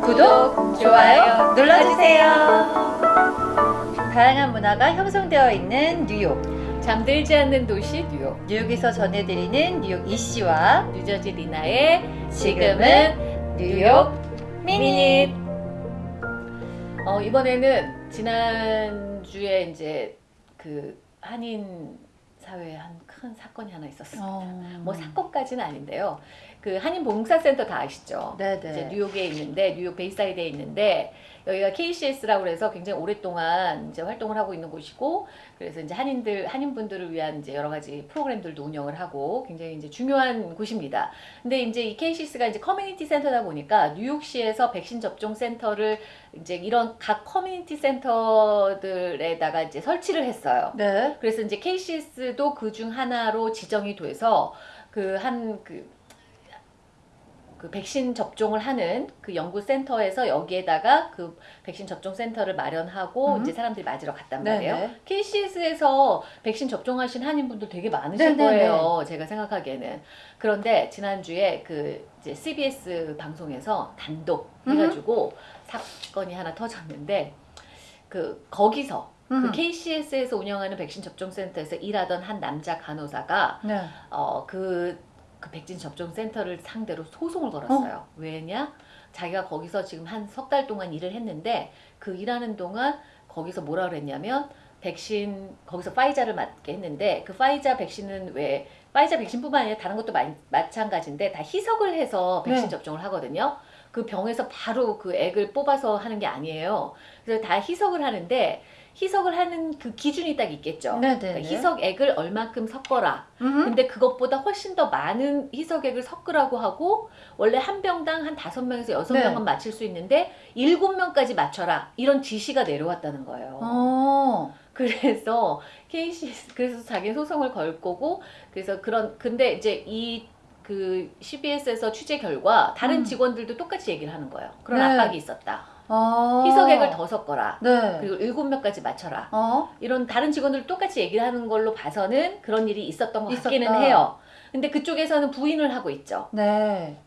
구독, 좋아요 눌러주세요. 다양한 문화가 형성되어 있는 뉴욕. 잠들지 않는 도시 뉴욕 뉴욕에서 전해드리는 뉴욕 이씨와 뉴저지 리나의 지금은 뉴욕 미닛. 어, 이번에는 지난주에 이제 그 한인 사회에 한 큰 사건이 하나 있었습니다. 어. 뭐 사건까지는 아닌데요. 그 한인 봉사센터 다 아시죠? 네네. 이제 뉴욕에 있는데 뉴욕 베이사이드에 있는데 여기가 KCS라고 해서 굉장히 오랫동안 이제 활동을 하고 있는 곳이고 그래서 이제 한인들 한인분들을 위한 이제 여러 가지 프로그램들도 운영을 하고 굉장히 이제 중요한 곳입니다. 근데 이제 이 KCS가 이제 커뮤니티 센터다 보니까 뉴욕시에서 백신 접종 센터를 이제 이런 각 커뮤니티 센터들에다가 이제 설치를 했어요. 네. 그래서 이제 KCS도 그 중 하나로 지정이 돼서 그 한그 그 백신 접종을 하는 그 연구센터에서 여기에다가 그 백신 접종 센터를 마련하고 음. 이제 사람들이 맞으러 갔단. 말이에요. KCS에서 백신 접종하신 한인분들 되게 많으실 네네네. 거예요. 제가 생각하기에는. 그런데 지난주에 그 이제 CBS 방송에서 단독 해가지고 사건이 하나 터졌는데 그 거기서 그 음. KCS에서 운영하는 백신 접종 센터에서 일하던 한 남자 간호사가 네. 어그 그 백신 접종 센터를 상대로 소송을 걸었어요. 왜냐? 자기가 거기서 지금 한 석 달 동안 일을 했는데 그 일하는 동안 거기서 뭐라 그랬냐면 백신 거기서 파이자를 맞게 했는데 그 파이자 백신은 왜 파이자 백신뿐만 아니라 다른 것도 마, 마찬가지인데 다 희석을 해서 백신 네. 접종을 하거든요. 그 병에서 바로 그 액을 뽑아서 하는 게 아니에요. 그래서 다 희석을 하는데 희석을 하는 그 기준이 딱 있겠죠. 네네네. 그러니까 희석액을 얼만큼 섞어라. 음. 근데 그것보다 훨씬 더 많은 희석액을 섞으라고 하고 원래 한 병당 한 다섯 명에서 여섯 네. 명은 맞힐 수 있는데 일곱 명까지 맞춰라 이런 지시가 내려왔다는 거예요. 어. 그래서 KCS 그래서 자기 소송을 걸 거고 그래서 그런 근데 이제 이그 CBS에서 취재 결과 다른 음. 직원들도 똑같이 얘기를 하는 거예요. 그런 네. 압박이 있었다. 어. 희석액을 더 섞어라. 네. 그리고 일곱 명까지 맞춰라. 어. 이런 다른 직원들 똑같이 얘기를 하는 걸로 봐서는 그런 일이 있었던 것 같기는 있었다. 해요. 근데 그쪽에서는 부인을 하고 있죠. 네.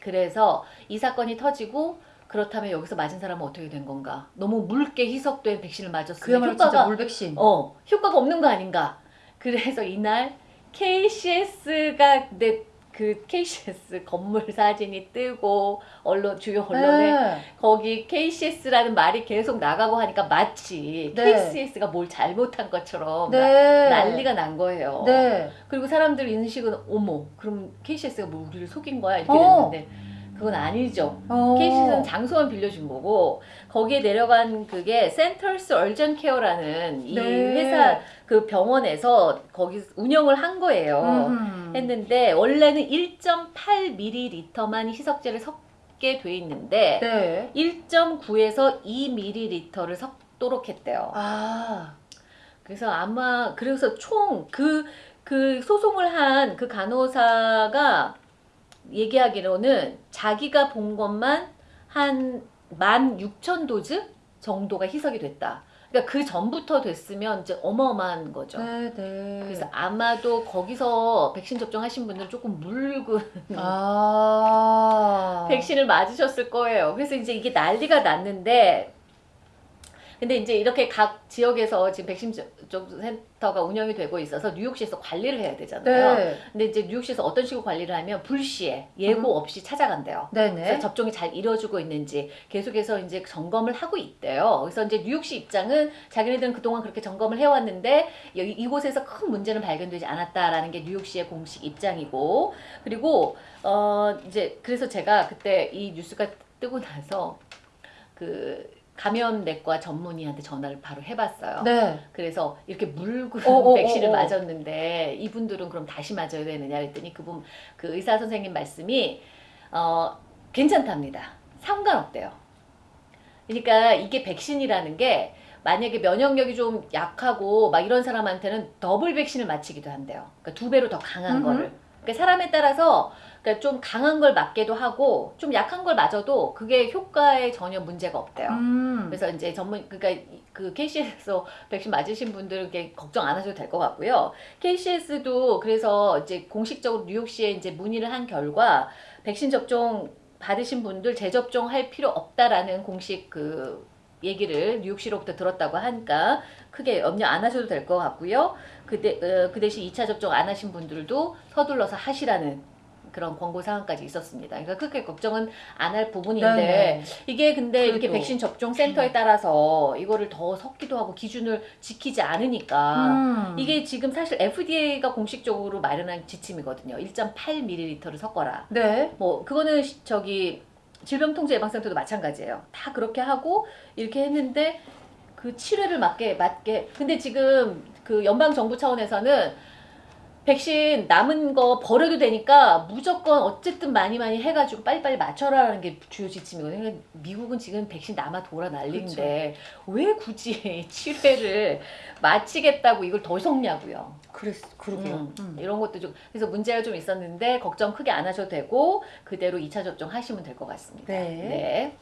그래서 이 사건이 터지고 그렇다면 여기서 맞은 사람은 어떻게 된 건가? 너무 묽게 희석된 백신을 맞았으면 그야말로 진짜 효과가 물백신. 어 효과가 없는 거 아닌가? 그래서 이날 KCS가 내 그 KCS 건물 사진이 뜨고 언론 주요 언론에 네. 거기 KCS라는 말이 계속 나가고 하니까 마치 네. KCS가 뭘 잘못한 것처럼 나- 네. 난리가 난 거예요. 네. 그리고 사람들 인식은 어머 그럼 KCS가 뭐 우리를 속인 거야 이렇게 어. 됐는데 그건 아니죠. 어. KCS는 장소만 빌려준 거고 거기에 내려간 그게 Centers Urgent Care라는 이 네. 회사 그 병원에서 거기 운영을 한 거예요. 음. 했는데 원래는 1.8ml만 희석제를 섞게 돼 있는데 네. 1.9에서 2ml를 섞도록 했대요. 아. 그래서 아마 그래서 총 그그 소송을 한 그 간호사가 얘기하기로는 자기가 본 것만 한 16,000도즈 정도가 희석이 됐다. 그러니까 그 전부터 됐으면 이제 어마어마한 거죠. 네, 네. 그래서 아마도 거기서 백신 접종하신 분들은 조금 묽은 아. 백신을 맞으셨을 거예요. 그래서 이제 이게 난리가 났는데 근데 이제 이렇게 각 지역에서 지금 백신 접종 센터가 운영이 되고 있어서 뉴욕시에서 관리를 해야 되잖아요. 네. 근데 이제 뉴욕시에서 어떤 식으로 관리를 하면 불시에 예고 없이 찾아간대요. 그래서 네네. 접종이 잘 이루어지고 있는지 계속해서 이제 점검을 하고 있대요. 그래서 이제 뉴욕시 입장은 자기네들은 그동안 그렇게 점검을 해왔는데 이- 이곳에서 큰 문제는 발견되지 않았다라는 게 뉴욕시의 공식 입장이고 그리고 어 이제 그래서 제가 그때 이 뉴스가 뜨고 나서 그 감염내과 전문의한테 전화를 바로 해봤어요. 네. 그래서 이렇게 묽은 어, 어, 백신을 어, 어. 맞았는데 이분들은 그럼 다시 맞아야 되느냐 그랬더니 그분 그 의사 선생님 말씀이 어 괜찮답니다. 상관없대요. 그러니까 이게 백신이라는 게 만약에 면역력이 좀 약하고 막 이런 사람한테는 더블 백신을 맞히기도 한대요. 그러니까 두 배로 더 강한 음흠. 거를. 그러니까 사람에 따라서 그러니까 좀 강한 걸 맞게도 하고 좀 약한 걸 맞아도 그게 효과에 전혀 문제가 없대요. 음. 그래서 이제 전문 그러니까 그 KCS에서 백신 맞으신 분들은 걱정 안 하셔도 될 것 같고요. KCS도 그래서 이제 공식적으로 뉴욕시에 이제 문의를 한 결과 백신 접종 받으신 분들 재접종할 필요 없다라는 공식 그 얘기를 뉴욕시로부터 들었다고 하니까 크게 염려 안 하셔도 될 것 같고요. 그, 대, 어, 그 대신 2차 접종 안 하신 분들도 서둘러서 하시라는 그런 권고 사항까지 있었습니다. 그러니까 크게 걱정은 안 할 부분인데 네네. 이게 근데 이렇게 그래도. 백신 접종 센터에 따라서 이거를 더 섞기도 하고 기준을 지키지 않으니까 음. 이게 지금 사실 FDA가 공식적으로 마련한 지침이거든요. 1.8ml를 섞어라. 네. 뭐 그거는 시- 저기 질병통제 예방센터도 마찬가지예요. 다 그렇게 하고 이렇게 했는데 그 치료를 맞게 맞게 근데 지금 그 연방 정부 차원에서는 백신 남은 거 버려도 되니까 무조건 어쨌든 많이 많이 해가지고 빨리빨리 맞춰라라는 게 주요 지침이거든요. 그러니까 미국은 지금 백신 남아 돌아 난리인데 왜 굳이 치료를 마치겠다고 이걸 더 섞냐고요. 그랬 그러게요. 음, 음. 이런 것도 좀 그래서 문제가 좀 있었는데 걱정 크게 안 하셔도 되고 그대로 2차 접종 하시면 될 것 같습니다. 네. 네.